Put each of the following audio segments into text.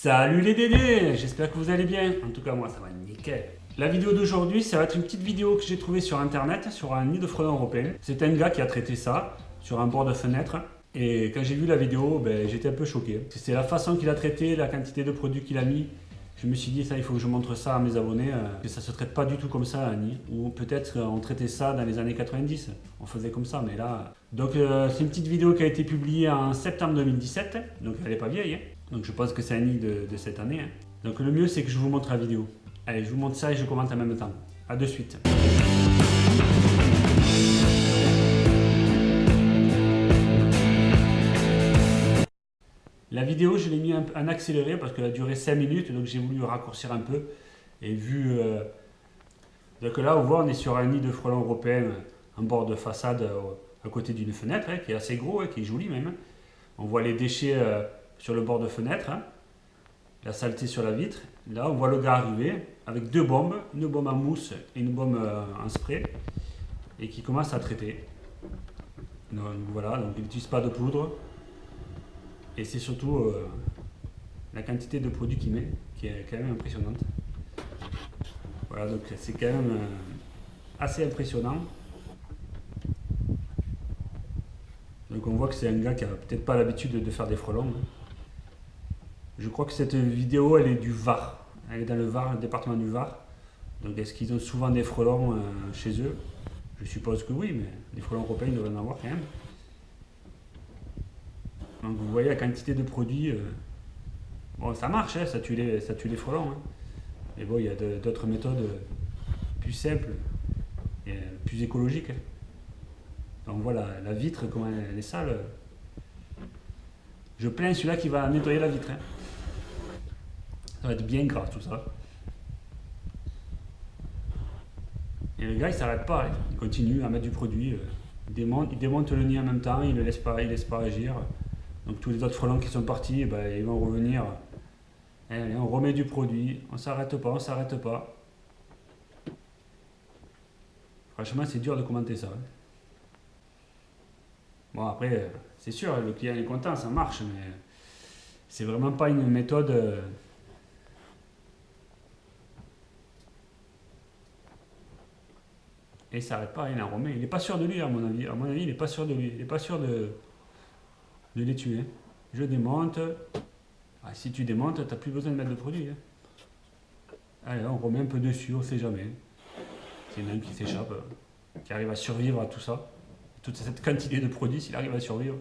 Salut les dédés J'espère que vous allez bien. En tout cas, moi, ça va nickel. La vidéo d'aujourd'hui, ça va être une petite vidéo que j'ai trouvée sur internet, sur un nid de frelons européen. C'est un gars qui a traité ça sur un bord de fenêtre. Et quand j'ai vu la vidéo, ben, j'étais un peu choqué. C'est la façon qu'il a traité, la quantité de produits qu'il a mis. Je me suis dit, ça, il faut que je montre ça à mes abonnés, euh, que ça se traite pas du tout comme ça un nid. Ou peut-être on traitait ça dans les années 90. On faisait comme ça, mais là... Donc euh, c'est une petite vidéo qui a été publiée en septembre 2017, donc elle n'est pas vieille. Hein. Donc je pense que c'est un nid de, cette année. Hein. Donc le mieux c'est que je vous montre la vidéo. Allez, je vous montre ça et je commente en même temps. A de suite. La vidéo, je l'ai mis en accéléré parce qu'elle a duré 5 minutes, donc j'ai voulu raccourcir un peu. Et vu... Euh, donc là, on voit, on est sur un nid de frelons européens en bord de façade euh, à côté d'une fenêtre, hein, qui est assez gros, et hein, qui est joli même. On voit les déchets euh, sur le bord de fenêtre, hein. la saleté sur la vitre. Là, on voit le gars arriver avec deux bombes, une bombe en mousse et une bombe euh, en spray, et qui commence à traiter. Donc, voilà, donc il n'utilise pas de poudre. Et c'est surtout euh, la quantité de produits qu'il met qui est quand même impressionnante. Voilà, donc c'est quand même euh, assez impressionnant. Donc on voit que c'est un gars qui a peut-être pas l'habitude de faire des frelons. Hein. Je crois que cette vidéo, elle est du Var. Elle est dans le Var, le département du Var. Donc est-ce qu'ils ont souvent des frelons euh, chez eux? Je suppose que oui, mais des frelons européens, ils doivent en avoir quand même. Donc vous voyez la quantité de produits. Euh, bon, ça marche, hein, ça, tue les, ça tue les frelons. Hein. Mais bon, il y a d'autres méthodes euh, plus simples et plus écologiques. on voit la, vitre, comment elle est sale. Je plains celui-là qui va nettoyer la vitre. Ça va être bien gras tout ça. Et le gars il s'arrête pas, il continue à mettre du produit. Euh, il démonte, il le nid en même temps, il ne laisse pas, laisse pas agir. Donc tous les autres frelons qui sont partis, eh ben, ils vont revenir. Et on remet du produit, on s'arrête pas, on s'arrête pas. Franchement c'est dur de commenter ça. Bon après, c'est sûr, le client est content, ça marche, mais c'est vraiment pas une méthode Et il s'arrête pas, il en remet. Il n'est pas sûr de lui, à mon avis. À mon avis, il n'est pas sûr de lui. Il n'est pas sûr de, de les tuer. Je démonte. Ah, si tu démontes, tu n'as plus besoin de mettre de produit. Hein. Allez, on remet un peu dessus, on ne sait jamais. C'est un qui s'échappe, qui arrive à survivre à tout ça. Toute cette quantité de produits, s'il arrive à survivre.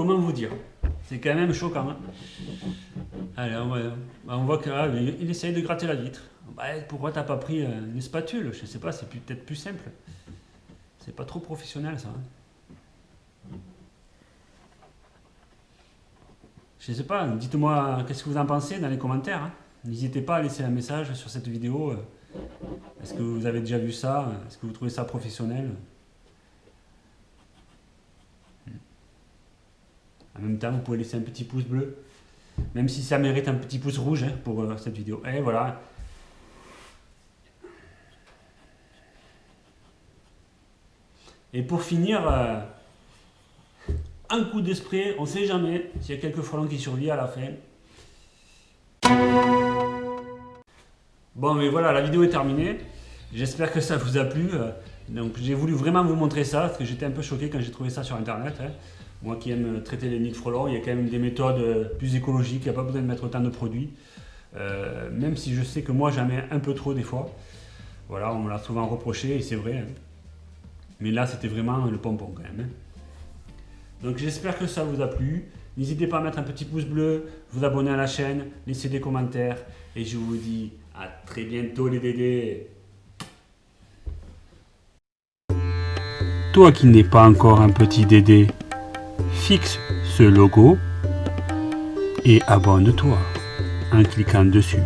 Comment vous dire? C'est quand même choquant. Hein. On, voit qu'il ah, essaye de gratter la vitre. Bah, pourquoi t'as pas pris euh, une spatule? Je sais pas, c'est peut-être plus simple. C'est pas trop professionnel ça. Hein. Je sais pas, dites-moi qu'est-ce que vous en pensez dans les commentaires. Hein. N'hésitez pas à laisser un message sur cette vidéo. Est-ce que vous avez déjà vu ça? Est-ce que vous trouvez ça professionnel? En même temps, vous pouvez laisser un petit pouce bleu, même si ça mérite un petit pouce rouge hein, pour euh, cette vidéo. Et voilà. Et pour finir, euh, un coup de spray, on ne sait jamais s'il y a quelques frelons qui survivent à la fin. Bon, mais voilà, la vidéo est terminée. J'espère que ça vous a plu. Euh, donc j'ai voulu vraiment vous montrer ça, parce que j'étais un peu choqué quand j'ai trouvé ça sur Internet. Hein. Moi qui aime traiter les frelons, il y a quand même des méthodes euh, plus écologiques, il n'y a pas besoin de mettre autant de produits. Euh, même si je sais que moi j'en mets un peu trop des fois. Voilà, on me l'a souvent reproché et c'est vrai. Hein. Mais là c'était vraiment le pompon quand même. Hein. Donc j'espère que ça vous a plu. N'hésitez pas à mettre un petit pouce bleu, vous abonner à la chaîne, laisser des commentaires. Et je vous dis à très bientôt les dédés. Toi qui n'es pas encore un petit dédé, fixe ce logo et abonne-toi en cliquant dessus.